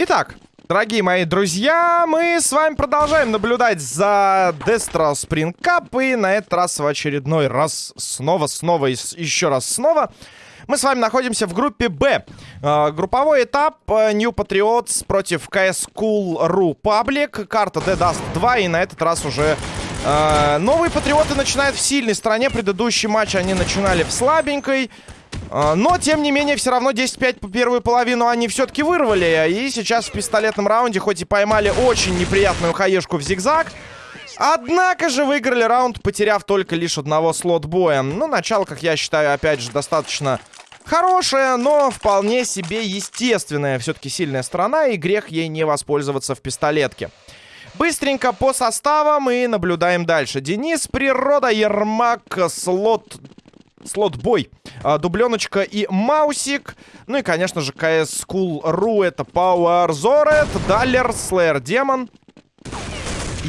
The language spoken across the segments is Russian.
Итак, дорогие мои друзья, мы с вами продолжаем наблюдать за Spring Cup. И на этот раз в очередной раз снова, снова и еще раз снова мы с вами находимся в группе Б. Э, групповой этап э, New Patriots против CS Cool.ru Public. Карта The Dust 2. И на этот раз уже э, новые патриоты начинают в сильной стороне. Предыдущий матч они начинали в слабенькой. Э, но, тем не менее, все равно 10-5 по первую половину они все-таки вырвали. И сейчас в пистолетном раунде, хоть и поймали очень неприятную хаешку в зигзаг, Однако же выиграли раунд, потеряв только лишь одного слот-боя. Ну, начало, как я считаю, опять же, достаточно хорошая, но вполне себе естественная все-таки сильная сторона, и грех ей не воспользоваться в пистолетке. Быстренько по составам и наблюдаем дальше. Денис, Природа, Ермак, Слот... Слот-бой, а, Дубленочка и Маусик. Ну и, конечно же, CS School.ru это Power Zoret, Даллер, Slayer Демон,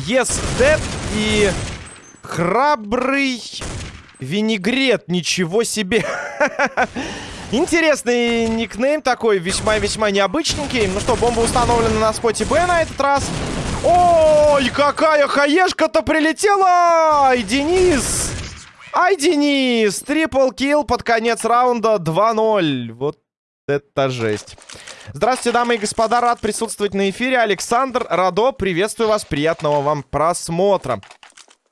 Yes Dead и Храбрый Винегрет. Ничего себе. Интересный никнейм такой, весьма-весьма необычненький. Ну что, бомба установлена на споте Б на этот раз. Ой, какая хаешка-то прилетела! Ай, Денис! Ай, Денис! Трипл килл под конец раунда 2-0. Вот это жесть. Здравствуйте, дамы и господа, рад присутствовать на эфире. Александр Радо, приветствую вас, приятного вам просмотра.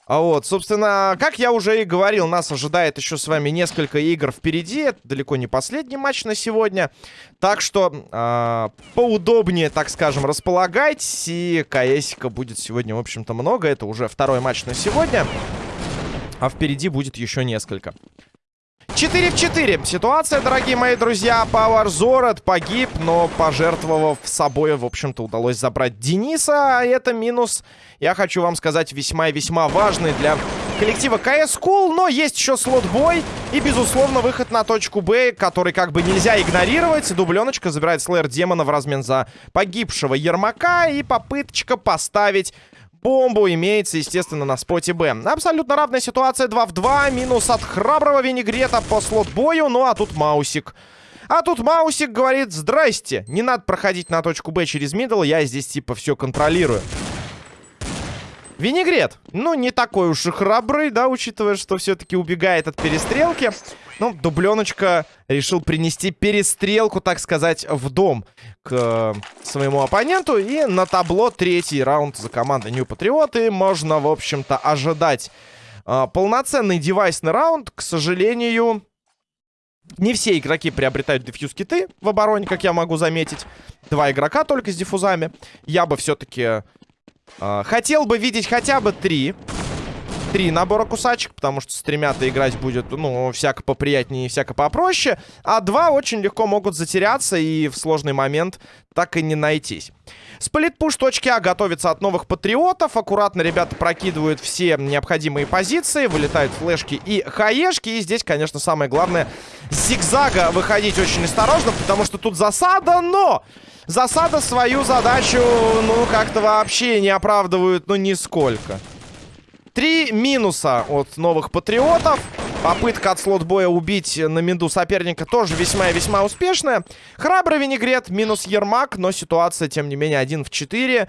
А вот, собственно, как я уже и говорил, нас ожидает еще с вами несколько игр впереди. Это далеко не последний матч на сегодня. Так что э, поудобнее, так скажем, располагайтесь. И КСика будет сегодня, в общем-то, много. Это уже второй матч на сегодня. А впереди будет еще несколько. 4 в 4. Ситуация, дорогие мои друзья. Power Зорет погиб, но пожертвовав собой, в общем-то, удалось забрать Дениса. А это минус, я хочу вам сказать, весьма и весьма важный для коллектива CS Cool. Но есть еще слот-бой и, безусловно, выход на точку Б, который как бы нельзя игнорировать. Дубленочка забирает Слэйр Демона в размен за погибшего Ермака. И попыточка поставить бомбу имеется, естественно, на споте Б. Абсолютно равная ситуация 2 в 2. Минус от храброго винегрета по слот-бою. Ну, а тут Маусик. А тут Маусик говорит, здрасте, не надо проходить на точку Б через middle, я здесь типа все контролирую. Винегрет, ну, не такой уж и храбрый, да, учитывая, что все-таки убегает от перестрелки. Ну, дубленочка решил принести перестрелку, так сказать, в дом к э, своему оппоненту. И на табло третий раунд за командой New Patriot. можно, в общем-то, ожидать э, полноценный девайсный раунд. К сожалению, не все игроки приобретают дефьюз-киты в обороне, как я могу заметить. Два игрока только с диффузами. Я бы все-таки а, хотел бы видеть хотя бы три. Три набора кусачек, потому что с тремя-то играть будет, ну, всяко поприятнее и всяко попроще. А два очень легко могут затеряться и в сложный момент так и не найтись. Сплитпуш точки А готовится от новых патриотов. Аккуратно ребята прокидывают все необходимые позиции. Вылетают флешки и хаешки. И здесь, конечно, самое главное, с зигзага выходить очень осторожно, потому что тут засада, но... Засада свою задачу, ну, как-то вообще не оправдывают, ну, нисколько. Три минуса от новых патриотов. Попытка от слот-боя убить на минду соперника тоже весьма и весьма успешная. Храбрый винегрет, минус Ермак, но ситуация, тем не менее, 1 в 4.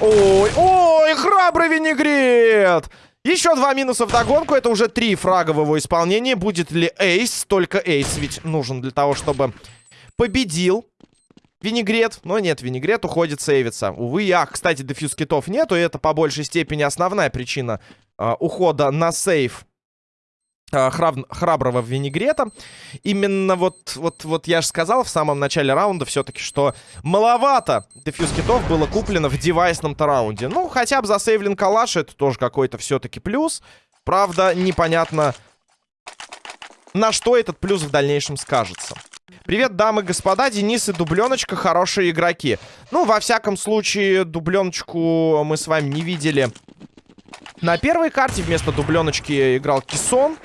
Ой, ой, храбрый винегрет! Еще два минуса в догонку. Это уже три фрага в его исполнении. Будет ли эйс? Только эйс ведь нужен для того, чтобы победил Винегрет. Но нет, винегрет уходит сейвиться. Увы, ах, кстати, дефьюз китов нету. И это по большей степени основная причина э, ухода на сейв э, храб храброго винегрета. Именно вот, вот, вот я же сказал в самом начале раунда все-таки, что маловато дефьюз китов было куплено в девайсном-то раунде. Ну, хотя бы за сейвлин калаш это тоже какой-то все-таки плюс. Правда, непонятно, на что этот плюс в дальнейшем скажется. Привет, дамы и господа, Денис и Дубленочка хорошие игроки. Ну, во всяком случае, Дубленочку мы с вами не видели на первой карте. Вместо Дубленочки играл Кисон.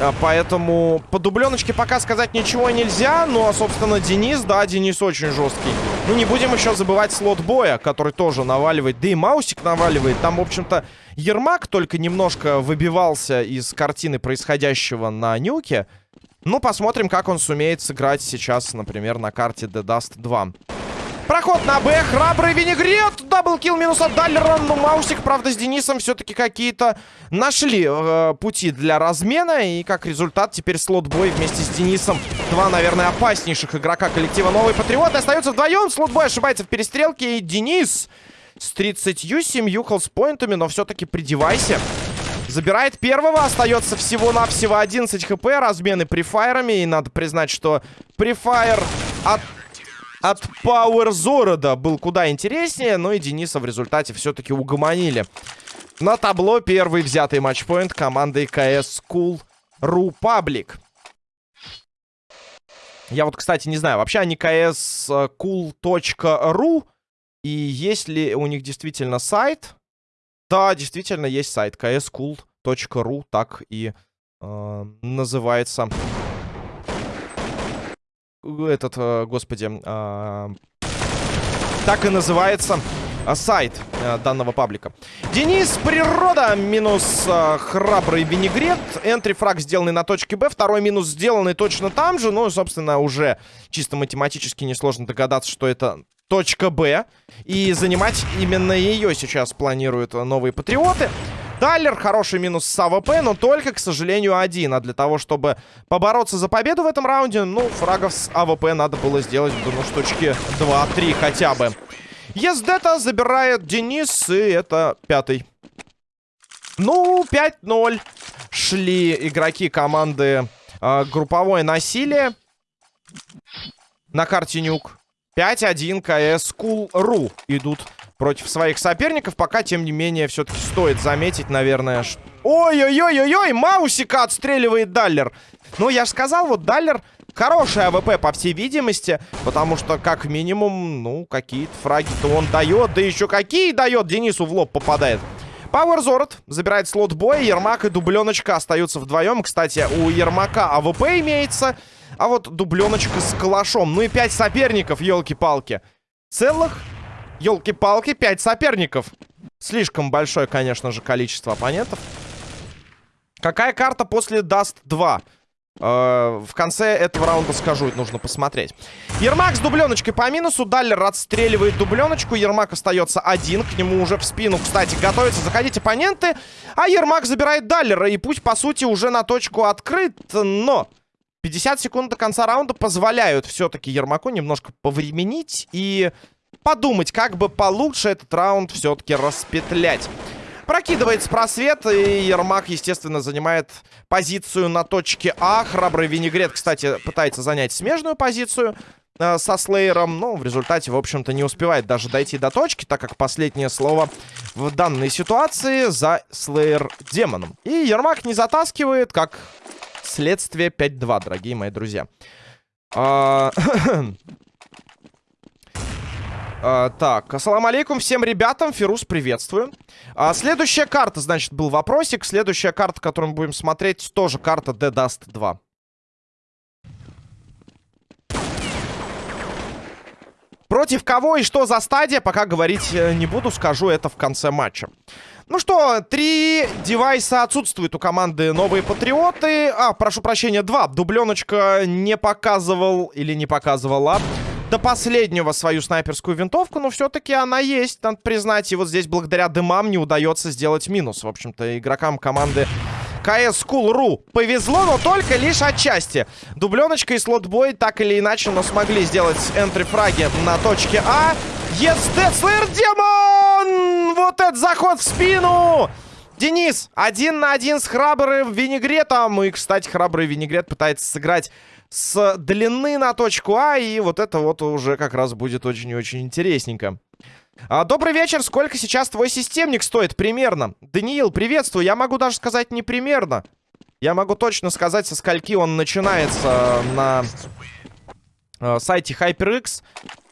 А, поэтому по дубленочке пока сказать ничего нельзя. Ну, а, собственно, Денис, да, Денис очень жесткий. Ну, не будем еще забывать слот боя, который тоже наваливает. Да и Маусик наваливает. Там, в общем-то, Ермак только немножко выбивался из картины происходящего на Нюке. Ну, посмотрим, как он сумеет сыграть сейчас, например, на карте The Dust 2. Проход на Б. Храбрый винегрет. Даблкил минус от Даллера. Ну, Маусик, правда, с Денисом все-таки какие-то нашли э, пути для размена. И как результат теперь слот-бой вместе с Денисом. Два, наверное, опаснейших игрока коллектива Новый Патриот. Остаются вдвоем. Слот-бой ошибается в перестрелке. И Денис с 37 холспоинтами. Но все-таки придевайся. Забирает первого, остается всего-навсего 11 хп, размены префайрами. И надо признать, что префайр от от Power Зорода был куда интереснее, но и Дениса в результате все-таки угомонили. На табло первый взятый матчпоинт команды КС Cool Ru Public. Я вот, кстати, не знаю, вообще они kscool.ru и есть ли у них действительно сайт? Да, действительно есть сайт kscool.ru, так и э, называется этот, э, господи, э, так и называется э, сайт э, данного паблика. Денис Природа минус э, храбрый винегрет. Энтри-фраг сделанный на точке Б. Второй минус сделанный точно там же. Ну, собственно, уже чисто математически несложно догадаться, что это точка Б. И занимать именно ее сейчас планируют новые патриоты. Таллер, хороший минус с АВП, но только, к сожалению, один. А для того, чтобы побороться за победу в этом раунде, ну, фрагов с АВП надо было сделать, думаю, штучки 2-3 хотя бы. Ездета забирает Денис, и это пятый. Ну, 5-0 шли игроки команды э, групповое насилие на карте Nuke. 5-1 kscool.ru идут против своих соперников. Пока, тем не менее, все-таки стоит заметить, наверное... Ой-ой-ой-ой-ой! Маусика отстреливает Даллер. Ну, я же сказал, вот Даллер хороший АВП, по всей видимости. Потому что, как минимум, ну, какие-то фраги-то он дает. Да еще какие дает! Денису в лоб попадает. Пауэр Зорот забирает слот боя. Ермак и Дубленочка остаются вдвоем. Кстати, у Ермака АВП имеется. А вот Дубленочка с калашом. Ну и пять соперников, елки-палки. Целых Елки-палки, 5 соперников. Слишком большое, конечно же, количество оппонентов. Какая карта после Dust 2? Э, в конце этого раунда скажу, это нужно посмотреть. Ермак с дубленочкой по минусу. Даллер отстреливает дубленочку. Ермак остается один. К нему уже в спину, кстати, готовятся заходить оппоненты. А Ермак забирает Даллера. И путь, по сути, уже на точку открыт. Но 50 секунд до конца раунда позволяют все-таки Ермаку немножко повременить. И подумать, как бы получше этот раунд все-таки распетлять. Прокидывается просвет, и Ермак, естественно, занимает позицию на точке А. Храбрый Винегрет, кстати, пытается занять смежную позицию э, со Слеером, но в результате, в общем-то, не успевает даже дойти до точки, так как последнее слово в данной ситуации за Слеер Демоном. И Ермак не затаскивает, как следствие 5-2, дорогие мои друзья. А, А, так, ассаламу алейкум всем ребятам, Фирус, приветствую. А, следующая карта, значит, был вопросик. Следующая карта, которую мы будем смотреть, тоже карта The Dust 2. Против кого и что за стадия, пока говорить э, не буду, скажу это в конце матча. Ну что, три девайса отсутствуют у команды Новые Патриоты. А, прошу прощения, два. Дубленочка не показывал или не показывала до последнего свою снайперскую винтовку, но все-таки она есть, надо признать. И вот здесь благодаря дымам не удается сделать минус. В общем-то, игрокам команды КС Cool.ru повезло, но только лишь отчасти. Дубленочка и слотбой так или иначе, но смогли сделать энтри-фраги на точке А. Yes, Death Демон! Вот этот заход в спину! Денис, один на один с храбрым винегретом. И, кстати, храбрый винегрет пытается сыграть с длины на точку А. И вот это вот уже как раз будет очень и очень интересненько. А, добрый вечер. Сколько сейчас твой системник стоит примерно? Даниил, приветствую. Я могу даже сказать не примерно. Я могу точно сказать, со скольки он начинается на э, сайте HyperX.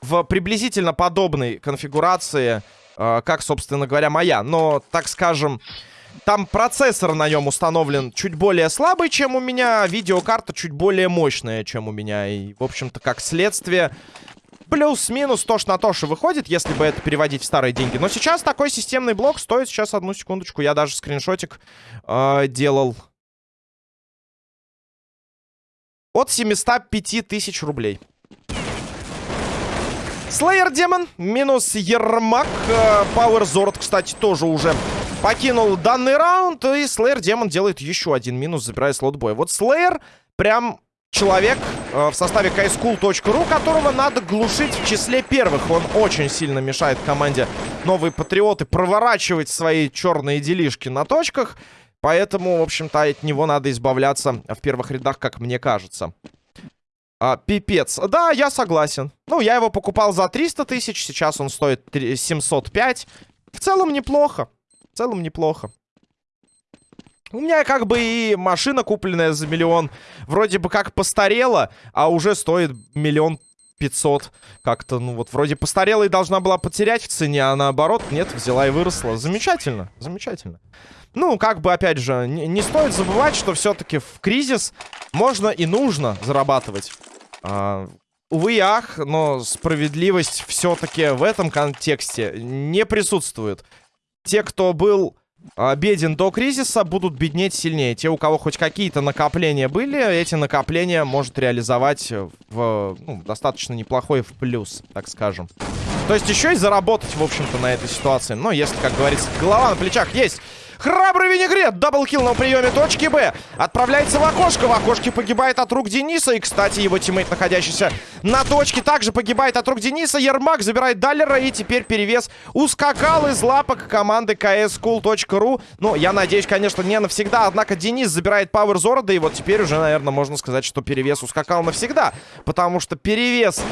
В приблизительно подобной конфигурации, э, как, собственно говоря, моя. Но, так скажем... Там процессор на нем установлен чуть более слабый, чем у меня. Видеокарта чуть более мощная, чем у меня. И, в общем-то, как следствие... Плюс-минус то ж на то, что выходит, если бы это переводить в старые деньги. Но сейчас такой системный блок стоит, сейчас одну секундочку, я даже скриншотик э, делал. От 705 тысяч рублей. Слеер Демон, минус Ермак. Пауэр Зорд, кстати, тоже уже покинул данный раунд. И Слеер Демон делает еще один минус, забирая слот боя. Вот Слеер прям человек э, в составе kaischool.ru, которого надо глушить в числе первых. Он очень сильно мешает команде Новые Патриоты проворачивать свои черные делишки на точках. Поэтому, в общем-то, от него надо избавляться в первых рядах, как мне кажется. А, пипец. Да, я согласен. Ну, я его покупал за 300 тысяч, сейчас он стоит 705. В целом неплохо. В целом неплохо. У меня как бы и машина, купленная за миллион, вроде бы как постарела, а уже стоит миллион пятьсот. Как-то, ну вот, вроде постарела и должна была потерять в цене, а наоборот, нет, взяла и выросла. Замечательно, замечательно. Ну, как бы, опять же, не, не стоит забывать, что все-таки в кризис можно и нужно зарабатывать. А, увы и ах, но справедливость все-таки в этом контексте не присутствует. Те, кто был а, беден до кризиса, будут беднеть сильнее. Те, у кого хоть какие-то накопления были, эти накопления может реализовать в ну, достаточно неплохой в плюс, так скажем. То есть еще и заработать, в общем-то, на этой ситуации. Но если, как говорится, голова на плечах есть... Храбрый винегрет. Double kill на приеме точки Б. Отправляется в окошко. В окошке погибает от рук Дениса. И, кстати, его тиммейт, находящийся на точке, также погибает от рук Дениса. Ермак забирает Даллера. И теперь перевес ускакал из лапок команды kscool.ru. Ну, я надеюсь, конечно, не навсегда. Однако Денис забирает Пауэр Зорода. И вот теперь уже, наверное, можно сказать, что перевес ускакал навсегда. Потому что перевес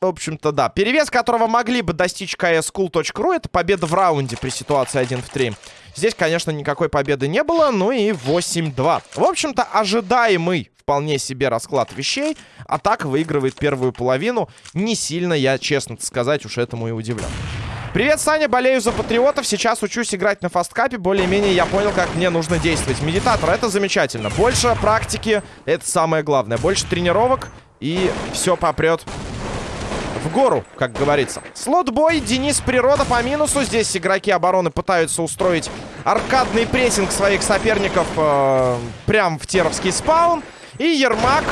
в общем-то, да. Перевес, которого могли бы достичь kscool.ru, это победа в раунде при ситуации 1 в 3. Здесь, конечно, никакой победы не было, ну и 8-2. В общем-то, ожидаемый вполне себе расклад вещей. А так выигрывает первую половину. Не сильно я, честно сказать, уж этому и удивлен. Привет, Саня, болею за патриотов. Сейчас учусь играть на фасткапе. Более-менее я понял, как мне нужно действовать. Медитатор, это замечательно. Больше практики, это самое главное. Больше тренировок, и все попрет в гору, как говорится. Слот-бой, Денис Природа по минусу. Здесь игроки обороны пытаются устроить аркадный прессинг своих соперников э, прям в теровский спаун. И Ермак...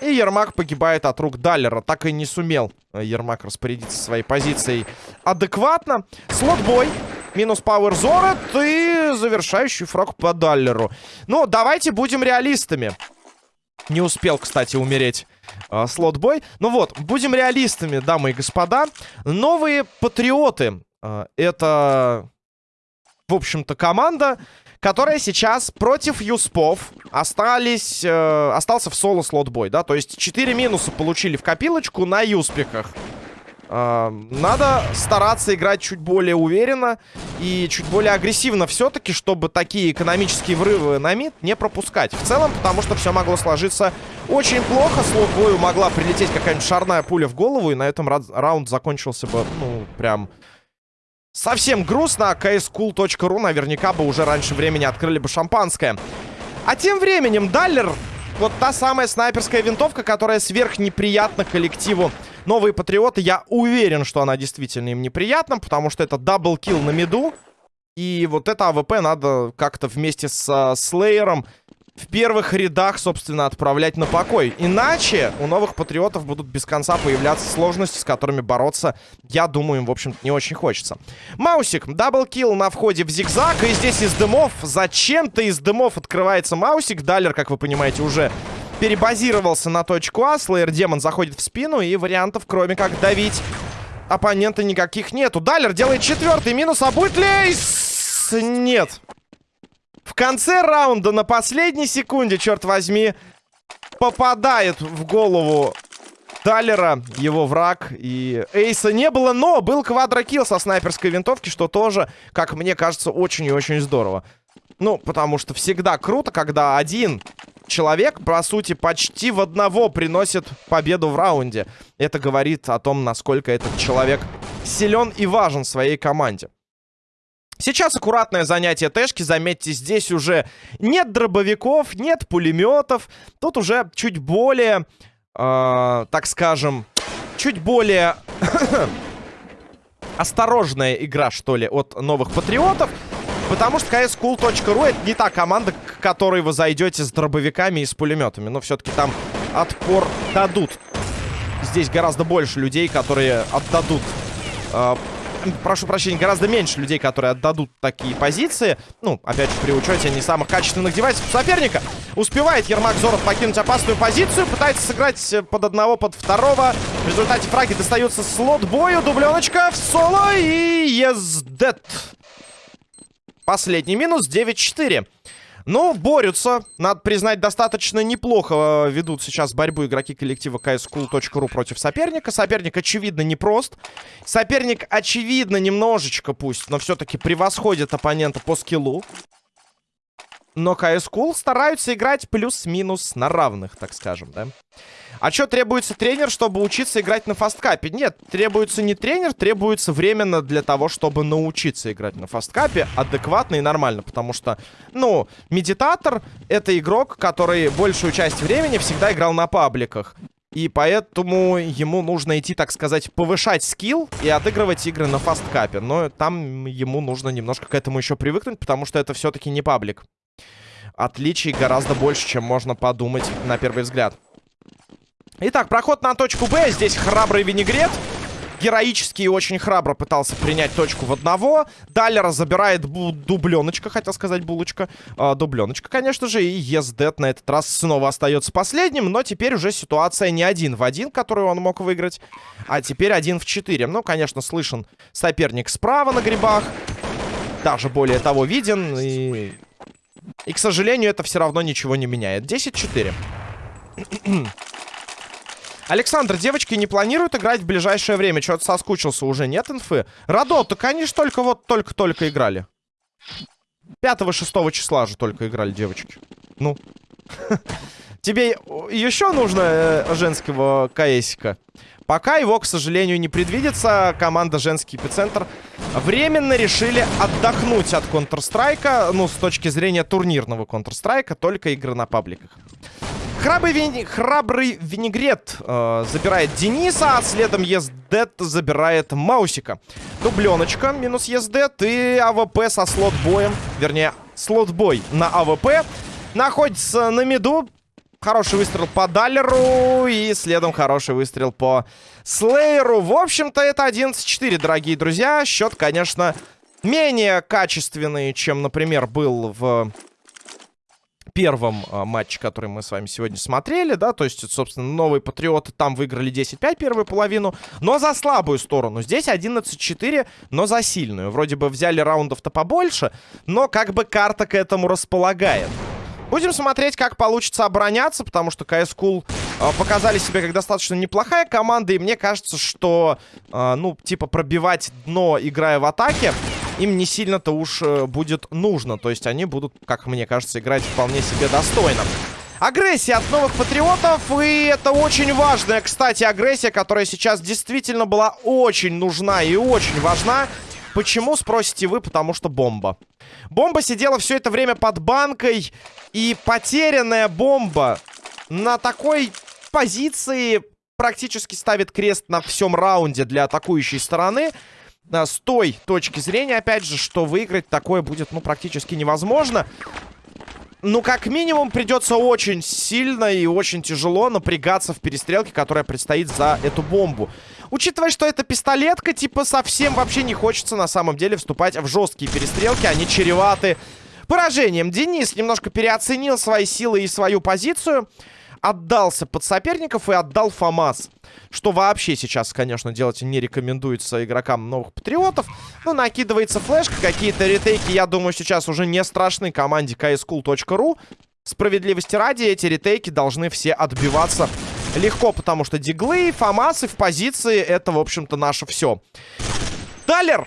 И Ермак погибает от рук Даллера. Так и не сумел Ермак распорядиться своей позицией адекватно. Слот-бой. Минус Пауэр Зорет и завершающий фраг по Даллеру. Ну, давайте будем реалистами. Не успел, кстати, умереть э, слот-бой. Ну вот, будем реалистами, дамы и господа. Новые патриоты. Э, это, в общем-то, команда, которая сейчас против Юспов остались, э, остался в соло слот-бой, да? То есть 4 минуса получили в копилочку на Юспиках. Надо стараться играть чуть более уверенно и чуть более агрессивно все-таки, чтобы такие экономические врывы на мид не пропускать. В целом, потому что все могло сложиться очень плохо. Слот бою могла прилететь какая-нибудь шарная пуля в голову, и на этом раунд закончился бы, ну, прям... Совсем грустно. kscool.ru наверняка бы уже раньше времени открыли бы шампанское. А тем временем Даллер вот та самая снайперская винтовка, которая сверхнеприятна коллективу Новые Патриоты. Я уверен, что она действительно им неприятна, потому что это double kill на миду. И вот это АВП надо как-то вместе с э, Слеером в первых рядах, собственно, отправлять на покой. Иначе у новых патриотов будут без конца появляться сложности, с которыми бороться, я думаю, им, в общем-то, не очень хочется. Маусик, double kill на входе в зигзаг, и здесь из дымов, зачем-то из дымов открывается Маусик. Далер, как вы понимаете, уже перебазировался на точку А, Слеер Демон заходит в спину, и вариантов, кроме как давить оппонента, никаких нету. Далер делает четвертый минус, а будет ли... Нет. В конце раунда, на последней секунде, черт возьми, попадает в голову Таллера, его враг. И Эйса не было, но был квадрокилл со снайперской винтовки, что тоже, как мне кажется, очень и очень здорово. Ну, потому что всегда круто, когда один человек, по сути, почти в одного приносит победу в раунде. Это говорит о том, насколько этот человек силен и важен своей команде. Сейчас аккуратное занятие Тэшки. Заметьте, здесь уже нет дробовиков, нет пулеметов. Тут уже чуть более, э, так скажем, чуть более осторожная игра, что ли, от новых патриотов. Потому что CSCool.ru это не та команда, к которой вы зайдете с дробовиками и с пулеметами. Но все-таки там отпор дадут. Здесь гораздо больше людей, которые отдадут... Э, прошу прощения, гораздо меньше людей, которые отдадут такие позиции. Ну, опять же, при учете не самых качественных девайсов соперника. Успевает Ермак Зоров покинуть опасную позицию. Пытается сыграть под одного, под второго. В результате фраги достаются слот бою. Дубленочка в соло и ездет. Последний минус 9-4. Ну, борются. Надо признать, достаточно неплохо э, ведут сейчас борьбу игроки коллектива cscool.ru против соперника. Соперник, очевидно, непрост. Соперник, очевидно, немножечко пусть, но все-таки превосходит оппонента по скиллу. Но CSGO стараются играть плюс-минус на равных, так скажем, да? А что требуется тренер, чтобы учиться играть на фасткапе? Нет, требуется не тренер, требуется временно для того, чтобы научиться играть на фасткапе адекватно и нормально. Потому что, ну, медитатор — это игрок, который большую часть времени всегда играл на пабликах. И поэтому ему нужно идти, так сказать, повышать скилл и отыгрывать игры на фасткапе. Но там ему нужно немножко к этому еще привыкнуть, потому что это все-таки не паблик. Отличий гораздо больше, чем можно подумать на первый взгляд. Итак, проход на точку Б. Здесь храбрый винегрет. Героически и очень храбро пытался принять точку в одного. Даллера забирает дубленочка, хотел сказать булочка. А, дубленочка, конечно же. И Ездет на этот раз снова остается последним. Но теперь уже ситуация не один в один, которую он мог выиграть. А теперь один в четыре. Ну, конечно, слышен соперник справа на грибах. Даже более того виден. И, и к сожалению, это все равно ничего не меняет. 10-4. Александр, девочки не планируют играть в ближайшее время? Что-то соскучился уже, нет инфы? Радо, так они же только вот только-только играли. 5-6 числа же только играли девочки. Ну. Тебе еще нужно э, женского КСика? Пока его, к сожалению, не предвидится. Команда «Женский эпицентр» временно решили отдохнуть от Counter-Strike. Ну, с точки зрения турнирного Counter-Strike, только игры на пабликах. Храбрый, вини... Храбрый винегрет э, забирает Дениса, а следом Ездет забирает Маусика. Дубленочка минус Ездет и АВП со слот-боем, вернее, слот-бой на АВП находится на миду. Хороший выстрел по Даллеру и следом хороший выстрел по Слейеру. В общем-то, это 11-4, дорогие друзья. Счет, конечно, менее качественный, чем, например, был в первом а, матче, который мы с вами сегодня смотрели, да, то есть, собственно, новые Патриоты там выиграли 10-5 первую половину, но за слабую сторону. Здесь 11-4, но за сильную. Вроде бы взяли раундов-то побольше, но как бы карта к этому располагает. Будем смотреть, как получится обороняться, потому что CS Cool э, показали себя как достаточно неплохая команда, и мне кажется, что, э, ну, типа, пробивать дно, играя в атаке, им не сильно-то уж э, будет нужно. То есть они будут, как мне кажется, играть вполне себе достойно. Агрессия от новых патриотов, и это очень важная, кстати, агрессия, которая сейчас действительно была очень нужна и очень важна. Почему, спросите вы? Потому что бомба. Бомба сидела все это время под банкой, и потерянная бомба на такой позиции практически ставит крест на всем раунде для атакующей стороны с той точки зрения, опять же, что выиграть такое будет, ну, практически невозможно. Ну, как минимум, придется очень сильно и очень тяжело напрягаться в перестрелке, которая предстоит за эту бомбу. Учитывая, что это пистолетка, типа, совсем вообще не хочется на самом деле вступать в жесткие перестрелки. Они чреваты поражением. Денис немножко переоценил свои силы и свою позицию отдался под соперников и отдал ФАМАС. Что вообще сейчас, конечно, делать не рекомендуется игрокам новых патриотов. Ну, накидывается флешка, какие-то ретейки, я думаю, сейчас уже не страшны команде kscool.ru. Справедливости ради, эти ретейки должны все отбиваться легко, потому что диглы, фамасы в позиции, это, в общем-то, наше все. Талер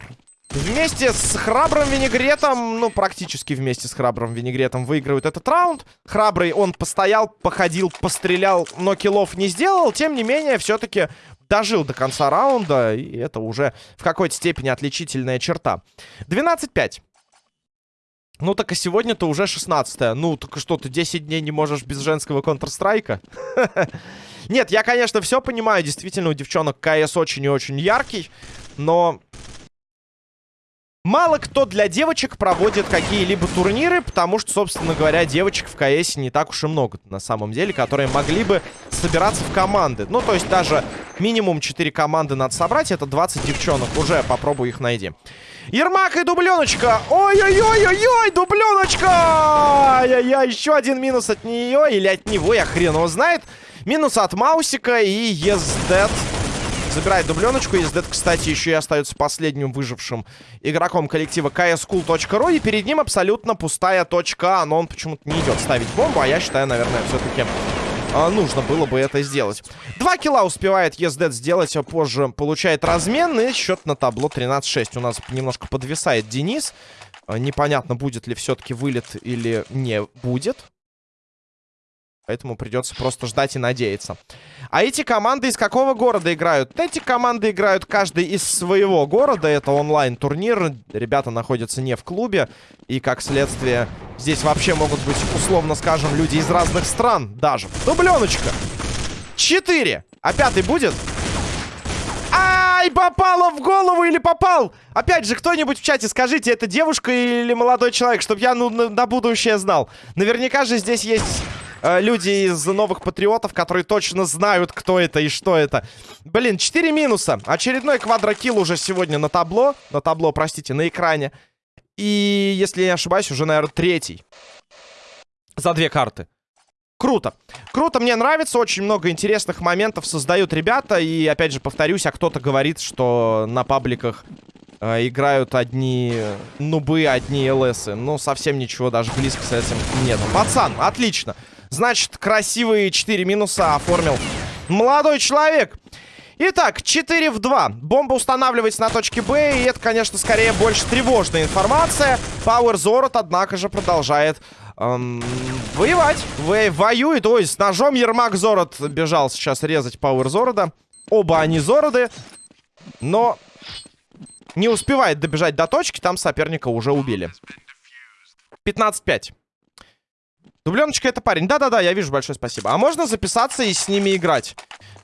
Вместе с храбрым винегретом, ну, практически вместе с храбрым винегретом выигрывает этот раунд. Храбрый он постоял, походил, пострелял, но киллов не сделал. Тем не менее, все-таки дожил до конца раунда, и это уже в какой-то степени отличительная черта. 12-5. Ну, так и сегодня-то уже 16 -е. Ну, только что, ты 10 дней не можешь без женского Counter-Strike? Нет, я, конечно, все понимаю. Действительно, у девчонок КС очень и очень яркий. Но Мало кто для девочек проводит какие-либо турниры, потому что, собственно говоря, девочек в КС не так уж и много на самом деле, которые могли бы собираться в команды. Ну, то есть даже минимум 4 команды надо собрать, это 20 девчонок. Уже попробуй их найди. Ермак и дубленочка. Ой-ой-ой-ой-ой, дубленочка! Ай-яй-яй, еще один минус от нее или от него, я хрен его знает. Минус от Маусика и Ездет. Yes, Забирает дубленочку. Ездет, кстати, еще и остается последним выжившим игроком коллектива kscool.ru. И перед ним абсолютно пустая точка. Но он почему-то не идет ставить бомбу. А я считаю, наверное, все-таки а, нужно было бы это сделать. Два килла успевает Ездет сделать, а позже получает размен. И счет на табло 13-6. У нас немножко подвисает Денис. А, непонятно, будет ли все-таки вылет или не будет. Поэтому придется просто ждать и надеяться. А эти команды из какого города играют? Эти команды играют каждый из своего города. Это онлайн-турнир. Ребята находятся не в клубе. И, как следствие, здесь вообще могут быть, условно скажем, люди из разных стран даже. Дубленочка. Четыре. А пятый будет? Ай, попало в голову или попал? Опять же, кто-нибудь в чате скажите, это девушка или молодой человек, чтобы я ну, на, на будущее знал. Наверняка же здесь есть люди из новых патриотов, которые точно знают, кто это и что это. Блин, 4 минуса. Очередной квадрокилл уже сегодня на табло. На табло, простите, на экране. И, если я не ошибаюсь, уже, наверное, третий. За две карты. Круто. Круто, мне нравится. Очень много интересных моментов создают ребята. И, опять же, повторюсь, а кто-то говорит, что на пабликах э, играют одни нубы, одни ЛСы. Ну, совсем ничего даже близко с этим нет. Пацан, отлично. Значит, красивые 4 минуса оформил молодой человек. Итак, 4 в 2. Бомба устанавливается на точке Б. И это, конечно, скорее больше тревожная информация. Пауэр Зорот, однако же, продолжает эм, воевать. Во воюет. Ой, с ножом Ермак Зорот бежал сейчас резать Пауэр Зорода. Оба они Зороды. Но не успевает добежать до точки. Там соперника уже убили. 15-5. Дубленочка это парень. Да-да-да, я вижу, большое спасибо. А можно записаться и с ними играть?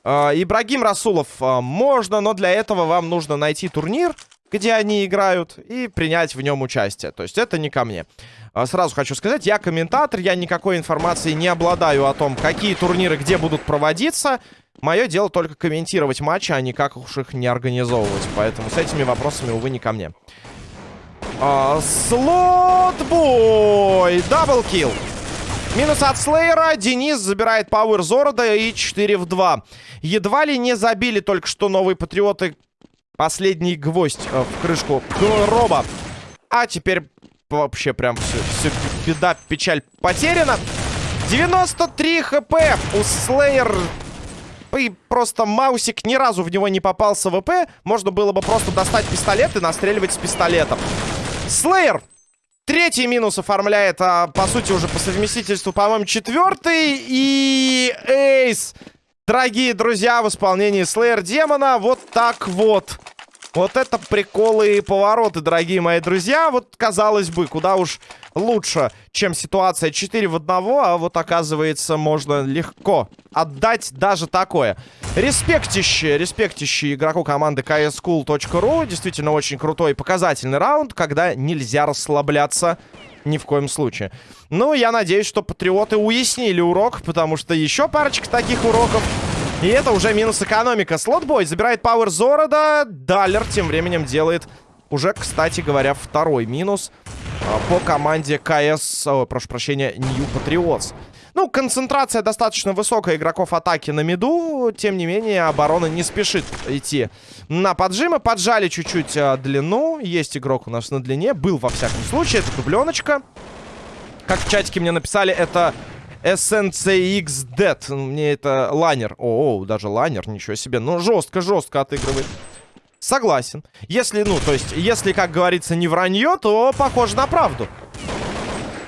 Э, Ибрагим Расулов, э, можно, но для этого вам нужно найти турнир, где они играют, и принять в нем участие. То есть это не ко мне. Э, сразу хочу сказать, я комментатор, я никакой информации не обладаю о том, какие турниры где будут проводиться. Мое дело только комментировать матчи, а никак уж их не организовывать. Поэтому с этими вопросами, увы, не ко мне. Слотбой! Даблкил! Минус от Слейера. Денис забирает Пауэр Зорода и 4 в 2. Едва ли не забили только что новые патриоты. Последний гвоздь э, в крышку Роба. А теперь вообще прям все, все беда, печаль потеряна. 93 хп у Слейер. И просто Маусик ни разу в него не попался в ВП. Можно было бы просто достать пистолет и настреливать с пистолетом. Слейер Третий минус оформляет, а, по сути, уже по совместительству, по-моему, четвертый. И эйс, дорогие друзья, в исполнении Слеер Демона. Вот так вот. Вот это приколы и повороты, дорогие мои друзья. Вот, казалось бы, куда уж лучше, чем ситуация 4 в 1. А вот, оказывается, можно легко отдать даже такое. Респектище, респектище игроку команды kscool.ru. Действительно, очень крутой и показательный раунд, когда нельзя расслабляться ни в коем случае. Ну, я надеюсь, что патриоты уяснили урок, потому что еще парочка таких уроков и это уже минус экономика. Слотбой забирает Пауэр Зорода. Даллер тем временем делает уже, кстати говоря, второй минус а, по команде КС, о, прошу прощения, Нью Патриотс. Ну, концентрация достаточно высокая игроков атаки на миду. Тем не менее, оборона не спешит идти на поджимы. Поджали чуть-чуть а, длину. Есть игрок у нас на длине. Был, во всяком случае. Это дубленочка. Как в чатике мне написали, это SNCX Dead. Мне это лайнер. О, о, даже лайнер, ничего себе. Ну, жестко-жестко отыгрывает. Согласен. Если, ну, то есть, если, как говорится, не вранье, то похоже на правду.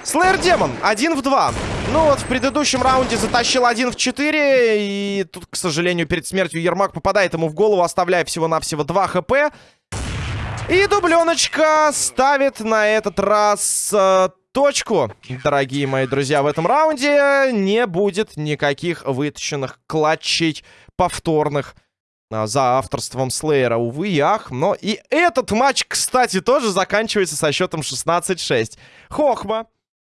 Слэйр Демон, один в два. Ну вот, в предыдущем раунде затащил один в 4. И тут, к сожалению, перед смертью Ермак попадает ему в голову, оставляя всего-навсего 2 хп. И дубленочка ставит на этот раз э, точку. Дорогие мои друзья, в этом раунде не будет никаких вытащенных клатчей повторных а, за авторством Слеера, увы ах. Но и этот матч, кстати, тоже заканчивается со счетом 16-6. Хохма